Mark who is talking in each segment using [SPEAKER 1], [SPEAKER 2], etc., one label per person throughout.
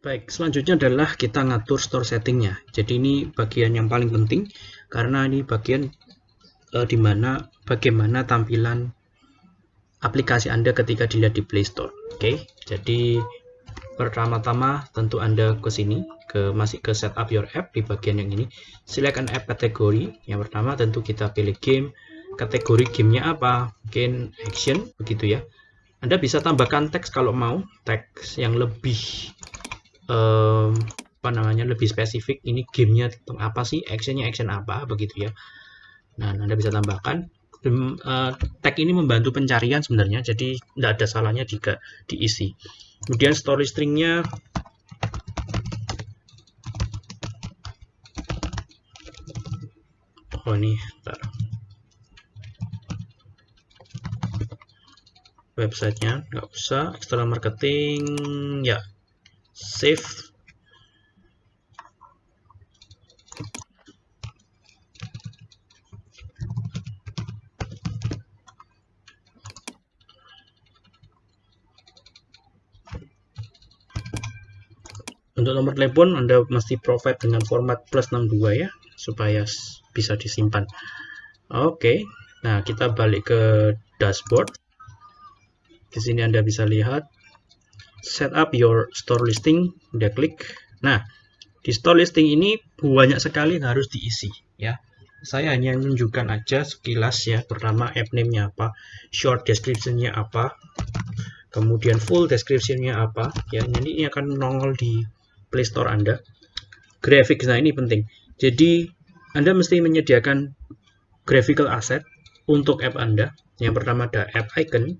[SPEAKER 1] Baik, selanjutnya adalah kita ngatur store settingnya. Jadi ini bagian yang paling penting karena ini bagian uh, di mana bagaimana tampilan aplikasi Anda ketika dilihat di Play Store. Oke, jadi pertama-tama tentu Anda ke sini, ke masih ke setup your app di bagian yang ini. Select an app kategori. Yang pertama tentu kita pilih game. Kategori gamenya apa? Mungkin action, begitu ya. Anda bisa tambahkan teks kalau mau, teks yang lebih um, apa namanya lebih spesifik ini gamenya apa sih actionnya action apa begitu ya. Nah anda bisa tambahkan. Uh, tag ini membantu pencarian sebenarnya jadi tidak ada salahnya jika diisi. Kemudian story stringnya oh ini bentar. websitenya nggak usah external marketing ya save untuk nomor telepon Anda mesti provide dengan format plus 62 ya supaya bisa disimpan. Oke nah kita balik ke dashboard. Di sini Anda bisa lihat set up your store listing udah klik. Nah di store listing ini banyak sekali yang harus diisi ya. Saya hanya menunjukkan aja sekilas ya pertama app name-nya apa short description-nya apa kemudian full description-nya apa ya. Jadi ini akan nongol di Play Store Anda. Graphics nah ini penting. Jadi Anda mesti menyediakan graphical asset untuk app Anda. Yang pertama ada app icon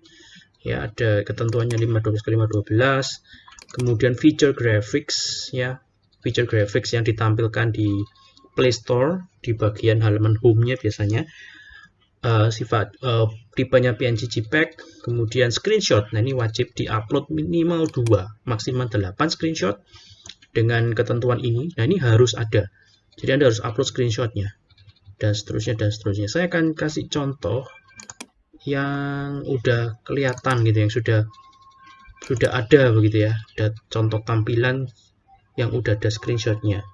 [SPEAKER 1] ya ada ketentuannya 512 ke 512 kemudian feature graphics ya. Feature graphics yang ditampilkan di Play Store di bagian halaman home-nya biasanya. Uh, sifat uh, tipenya PNG JPEG kemudian screenshot. Nah ini wajib diupload minimal 2 maksimal 8 screenshot dengan ketentuan ini. Nah ini harus ada. Jadi Anda harus upload screenshotnya dan seterusnya dan seterusnya. Saya akan kasih contoh yang udah kelihatan gitu yang sudah sudah ada begitu ya. Ada contoh tampilan yang udah ada screenshotnya.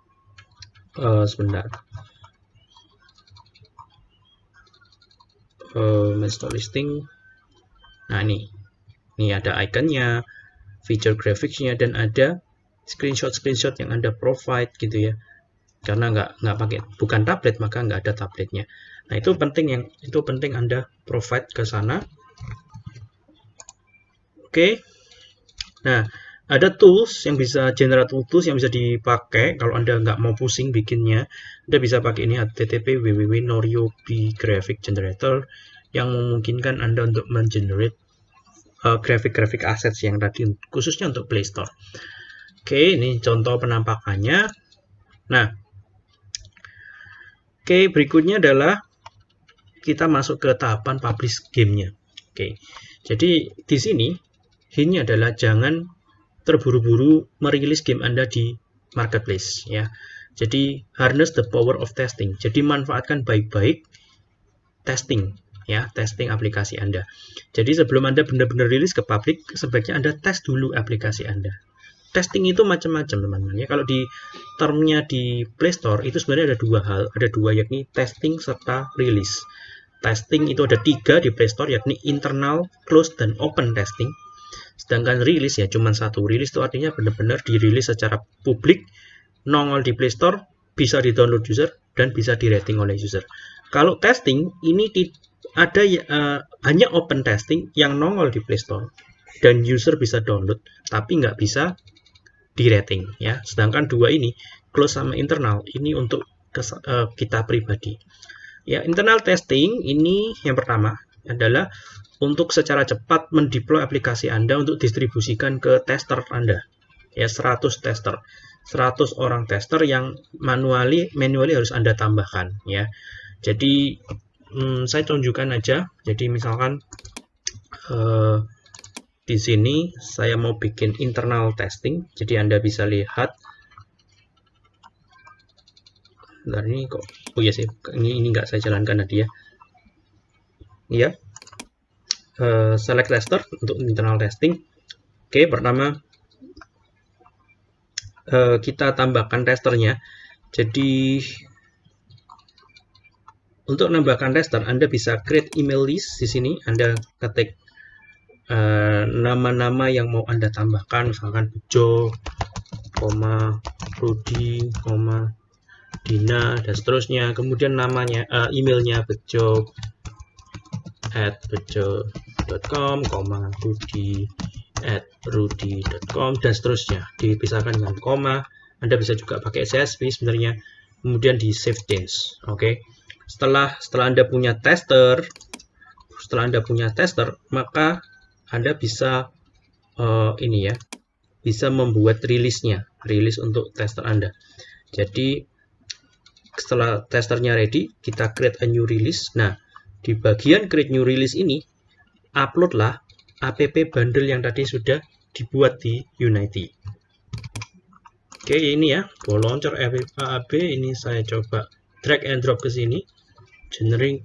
[SPEAKER 1] Uh, sebentar. Uh, master listing. Nah ini. Ini ada iconnya feature graphicsnya dan ada screenshot screenshot yang anda provide gitu ya. Karena nggak nggak pakai bukan tablet maka nggak ada tabletnya Nah, itu penting yang itu penting Anda provide ke sana. Oke. Nah, ada tools yang bisa generate tools yang bisa dipakai kalau Anda nggak mau pusing bikinnya. Anda bisa pakai ini http www.noriobi graphic generator yang memungkinkan Anda untuk mengenerate uh, graphic-graphic assets yang tadi khususnya untuk Play Store. Oke, ini contoh penampakannya. Nah, oke berikutnya adalah kita masuk ke tahapan publish gamenya. Oke, jadi di sini ini adalah jangan terburu-buru merilis game Anda di marketplace ya. Jadi harness the power of testing. Jadi manfaatkan baik-baik testing ya, testing aplikasi Anda. Jadi sebelum Anda benar-benar rilis ke publik, sebaiknya Anda tes dulu aplikasi Anda. Testing itu macam-macam teman-teman ya. Kalau di termnya di Play Store itu sebenarnya ada dua hal, ada dua yakni testing serta rilis testing itu ada tiga di Play Store yakni internal, close, dan open testing. Sedangkan rilis ya cuma satu. Rilis itu artinya benar-benar dirilis secara publik, nongol di Play Store, bisa di-download user, dan bisa di-rating oleh user. Kalau testing, ini ada uh, hanya open testing yang nongol di Play Store. Dan user bisa download, tapi nggak bisa di-rating. ya. Sedangkan dua ini, close sama internal, ini untuk uh, kita pribadi. Ya, internal testing ini yang pertama adalah untuk secara cepat mendeploy aplikasi Anda untuk distribusikan ke tester Anda. Ya, 100 tester. 100 orang tester yang manually manually harus Anda tambahkan ya. Jadi hmm, saya tunjukkan aja. Jadi misalkan uh, di sini saya mau bikin internal testing. Jadi Anda bisa lihat Bentar ini kok. Oh iya sih ini ini nggak saya jalankan tadi ya iya. Uh, select tester untuk internal testing. Oke pertama uh, kita tambahkan testernya. Jadi untuk menambahkan tester, Anda bisa create email list di sini. Anda ketik eh, nama-nama uh, yang mau Anda tambahkan, misalkan Bejo, Rudi, Dina, dan seterusnya. Kemudian namanya, uh, emailnya Bejo at bejo.com, koma, Rudi at rudy.com, dan seterusnya. Dipisahkan dengan koma. Anda bisa juga pakai CSV sebenarnya. Kemudian di save change. Oke. Okay setelah setelah Anda punya tester, setelah Anda punya tester, maka Anda bisa uh, ini ya, bisa membuat rilisnya, rilis untuk tester Anda. Jadi setelah testernya ready, kita create a new release. Nah, di bagian create new release ini, uploadlah app bundle yang tadi sudah dibuat di Unity. Oke, ini ya, ball launcher app ini saya coba drag and drop ke sini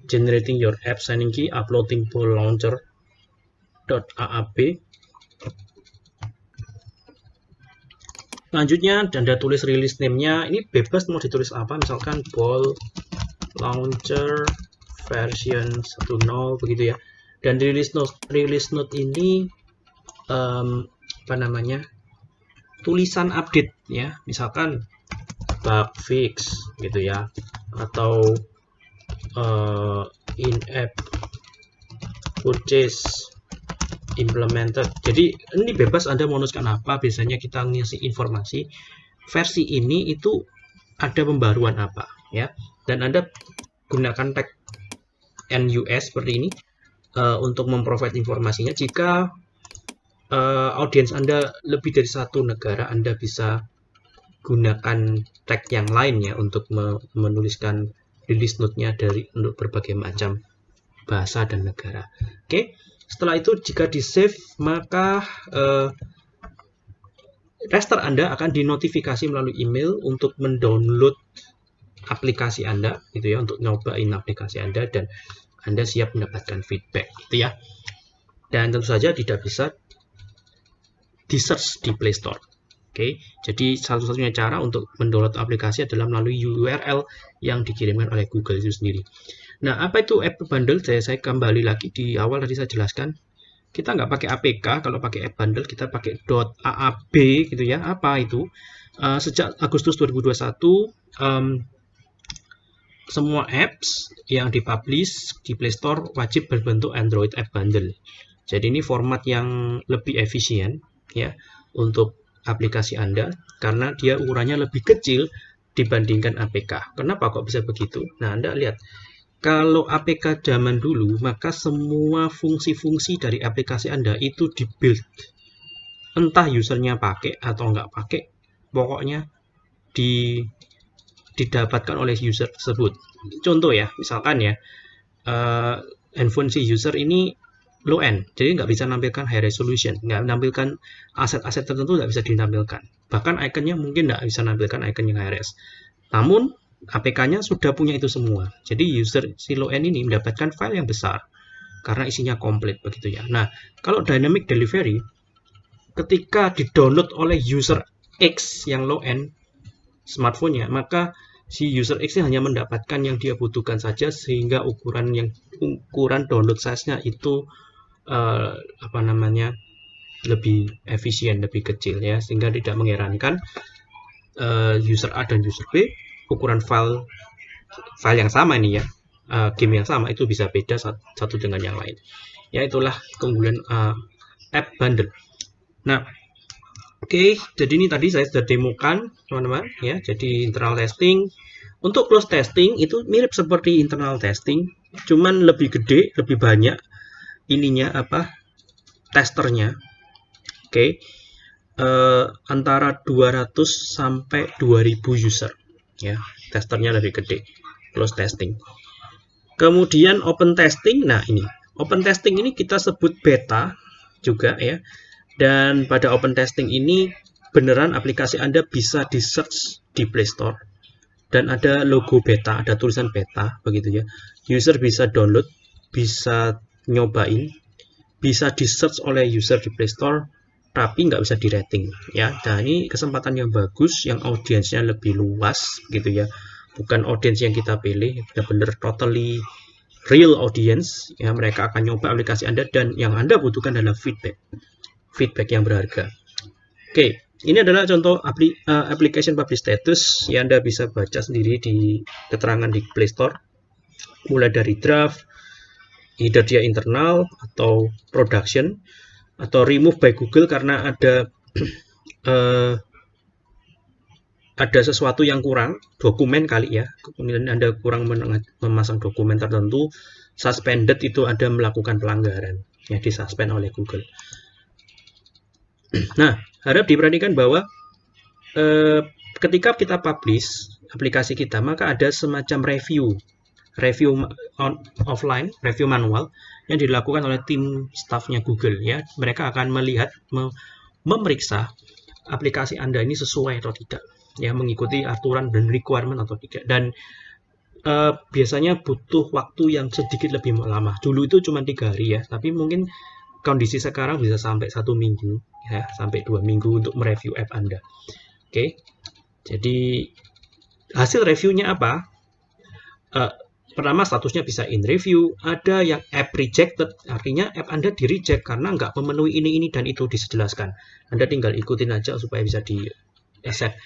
[SPEAKER 1] generating your app signing key uploading ball launcher .aap selanjutnya anda tulis release name-nya ini bebas mau ditulis apa? Misalkan ball launcher version 10 begitu ya. Dan release note release note ini um, apa namanya? Tulisan update ya misalkan bug fix gitu ya. Atau uh, in-app purchase implemented. Jadi ini bebas Anda menuliskan apa. Biasanya kita ngisi informasi versi ini itu ada pembaruan apa ya. Dan Anda gunakan tag NUS seperti ini uh, untuk memprovide informasinya. Jika uh, audiens Anda lebih dari satu negara, Anda bisa gunakan tag yang lain ya untuk menuliskan release note-nya dari untuk berbagai macam bahasa dan negara. Oke, setelah itu jika di save maka uh, tester Anda akan dinotifikasi melalui email untuk mendownload aplikasi Anda gitu ya untuk nyobain aplikasi Anda dan Anda siap mendapatkan feedback gitu ya. Dan tentu saja tidak bisa di search di Play Store. Oke, jadi satu-satunya cara untuk mendownload aplikasi adalah melalui URL yang dikirimkan oleh Google itu sendiri. Nah, apa itu app bundle? Saya, saya kembali lagi di awal tadi saya jelaskan. Kita nggak pakai APK, kalau pakai app bundle kita pakai .aab gitu ya. Apa itu? Uh, sejak Agustus 2021, um, semua apps yang dipublish di Play Store wajib berbentuk Android App Bundle. Jadi ini format yang lebih efisien ya untuk aplikasi Anda karena dia ukurannya lebih kecil dibandingkan APK. Kenapa kok bisa begitu? Nah, Anda lihat. Kalau APK zaman dulu, maka semua fungsi-fungsi dari aplikasi Anda itu dibuild. Entah usernya pakai atau nggak pakai, pokoknya di, didapatkan oleh user tersebut. Contoh ya, misalkan ya, uh, handphone si user ini low end jadi nggak bisa menampilkan high resolution nggak menampilkan aset-aset tertentu nggak bisa ditampilkan bahkan ikonnya mungkin nggak bisa menampilkan icon yang high res namun APK-nya sudah punya itu semua. Jadi user si low end ini mendapatkan file yang besar karena isinya komplit begitu ya. Nah kalau dynamic delivery ketika di-download oleh user X yang low end smartphone-nya maka si user X hanya mendapatkan yang dia butuhkan saja sehingga ukuran yang ukuran download size-nya itu uh, apa namanya lebih efisien, lebih kecil ya, sehingga tidak mengherankan uh, user A dan user B ukuran file file yang sama ini ya, uh, game yang sama itu bisa beda satu dengan yang lain. Ya itulah keunggulan uh, app bundle. Nah, oke, okay, jadi ini tadi saya sudah demokan teman-teman ya. Jadi internal testing untuk close testing itu mirip seperti internal testing, cuman lebih gede, lebih banyak ininya apa testernya oke okay. uh, antara 200 sampai 2000 user ya testernya lebih gede. Close testing. Kemudian open testing. Nah ini. Open testing ini kita sebut beta juga ya. Dan pada open testing ini beneran aplikasi Anda bisa di search di Play Store. Dan ada logo beta ada tulisan beta begitu ya. User bisa download bisa nyobain bisa di search oleh user di Play Store tapi nggak bisa di rating ya. Nah ini kesempatan yang bagus yang audiensnya lebih luas gitu ya. Bukan audiens yang kita pilih benar-benar totally real audience ya. Mereka akan nyoba aplikasi Anda dan yang Anda butuhkan adalah feedback. Feedback yang berharga. Oke ini adalah contoh apli, uh, application publish status yang Anda bisa baca sendiri di keterangan di Play Store. Mulai dari draft either dia internal atau production atau remove by Google karena ada uh, ada sesuatu yang kurang dokumen kali ya. Kemudian Anda kurang memasang dokumen tertentu suspended itu ada melakukan pelanggaran ya disuspend oleh Google. Nah harap diperhatikan bahwa eh, ketika kita publish aplikasi kita maka ada semacam review review on, offline, review manual yang dilakukan oleh tim staffnya Google ya. Mereka akan melihat me, memeriksa aplikasi Anda ini sesuai atau tidak ya mengikuti aturan dan requirement atau tidak dan uh, biasanya butuh waktu yang sedikit lebih lama dulu itu cuma tiga hari ya tapi mungkin kondisi sekarang bisa sampai satu minggu ya sampai dua minggu untuk mereview app Anda oke okay. jadi hasil reviewnya apa uh, Pertama statusnya bisa in review, ada yang app rejected, artinya app Anda di reject karena nggak memenuhi ini, ini, dan itu dijelaskan. Anda tinggal ikutin aja supaya bisa di accept.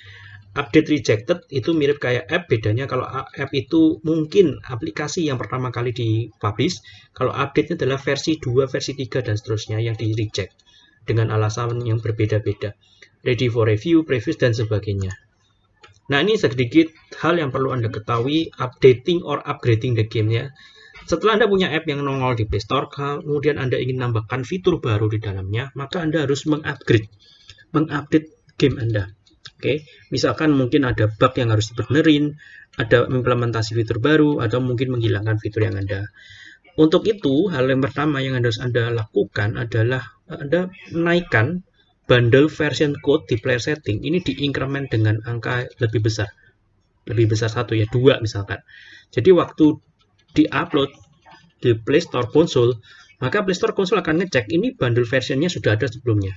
[SPEAKER 1] Update rejected itu mirip kayak app, bedanya kalau app itu mungkin aplikasi yang pertama kali di publish, kalau update adalah versi 2, versi 3, dan seterusnya yang di reject dengan alasan yang berbeda-beda. Ready for review, previous, dan sebagainya. Nah, ini sedikit hal yang perlu Anda ketahui updating or upgrading the game ya. Setelah Anda punya app yang nongol di Play Store, kemudian Anda ingin menambahkan fitur baru di dalamnya, maka Anda harus mengupgrade, mengupdate game Anda. Oke, misalkan mungkin ada bug yang harus dibenerin, ada implementasi fitur baru, atau mungkin menghilangkan fitur yang Anda. Untuk itu, hal yang pertama yang harus Anda lakukan adalah Anda menaikkan bundle version code di player setting ini diinkremen dengan angka lebih besar. Lebih besar satu ya dua misalkan. Jadi waktu diupload di Play Store konsol maka Play Store konsol akan ngecek ini bundle versionnya sudah ada sebelumnya.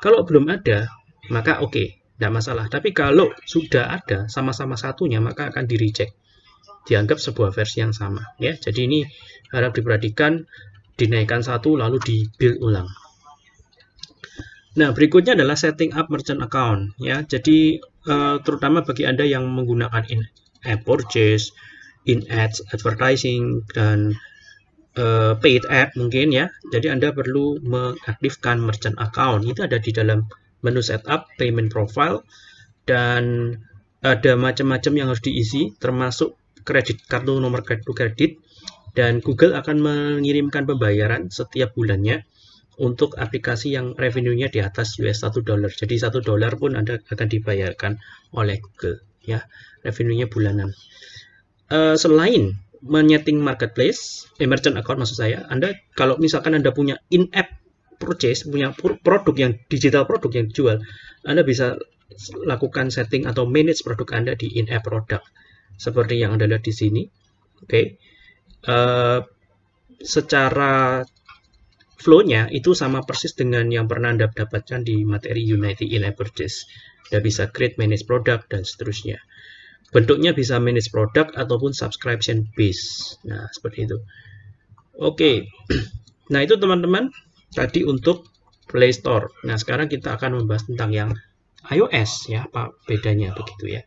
[SPEAKER 1] Kalau belum ada maka oke okay, tidak masalah. Tapi kalau sudah ada sama-sama satunya maka akan di reject dianggap sebuah versi yang sama ya. Jadi ini harap diperhatikan dinaikkan satu lalu di build ulang Nah, berikutnya adalah setting up merchant account ya. Jadi uh, terutama bagi Anda yang menggunakan in-app purchase, in-ads advertising dan uh, paid app mungkin ya. Jadi Anda perlu mengaktifkan merchant account. Itu ada di dalam menu setup, payment profile dan ada macam-macam yang harus diisi termasuk kredit kartu nomor kartu kredit dan Google akan mengirimkan pembayaran setiap bulannya untuk aplikasi yang revenue-nya di atas US 1 dolar. Jadi 1 dolar pun Anda akan dibayarkan oleh Google ya. Revenue-nya bulanan. Uh, selain menyeting marketplace, eh, merchant account maksud saya, Anda kalau misalkan Anda punya in-app purchase, punya produk yang digital produk yang dijual, Anda bisa lakukan setting atau manage produk Anda di in-app product seperti yang Anda lihat di sini. Oke. Okay. Uh, secara flow-nya itu sama persis dengan yang pernah Anda dapatkan di materi Unity in Purchase. Anda bisa create manage product dan seterusnya. Bentuknya bisa manage product ataupun subscription base. Nah, seperti itu. Oke. Nah, itu teman-teman tadi untuk Play Store. Nah, sekarang kita akan membahas tentang yang iOS ya, apa bedanya begitu ya.